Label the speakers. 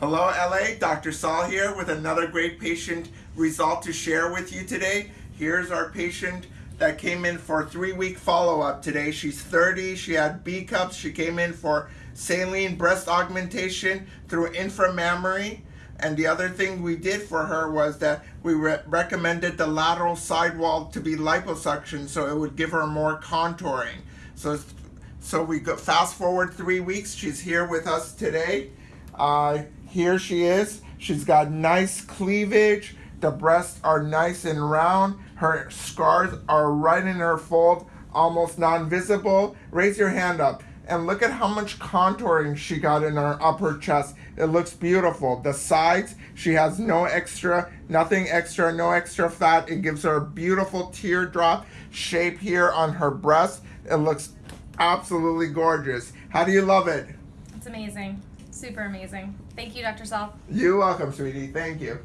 Speaker 1: Hello, LA. Dr. Saul here with another great patient result to share with you today. Here's our patient that came in for three week follow up today. She's 30. She had B cups. She came in for saline breast augmentation through inframammary. And the other thing we did for her was that we re recommended the lateral sidewall to be liposuction so it would give her more contouring. So, so we go fast forward three weeks. She's here with us today. Uh, here she is. She's got nice cleavage. The breasts are nice and round. Her scars are right in her fold, almost non-visible. Raise your hand up and look at how much contouring she got in her upper chest. It looks beautiful. The sides, she has no extra, nothing extra, no extra fat. It gives her a beautiful teardrop shape here on her breast. It looks absolutely gorgeous. How do you love it?
Speaker 2: It's amazing. Super amazing. Thank you, Dr. Saul.
Speaker 1: You're welcome, sweetie. Thank you.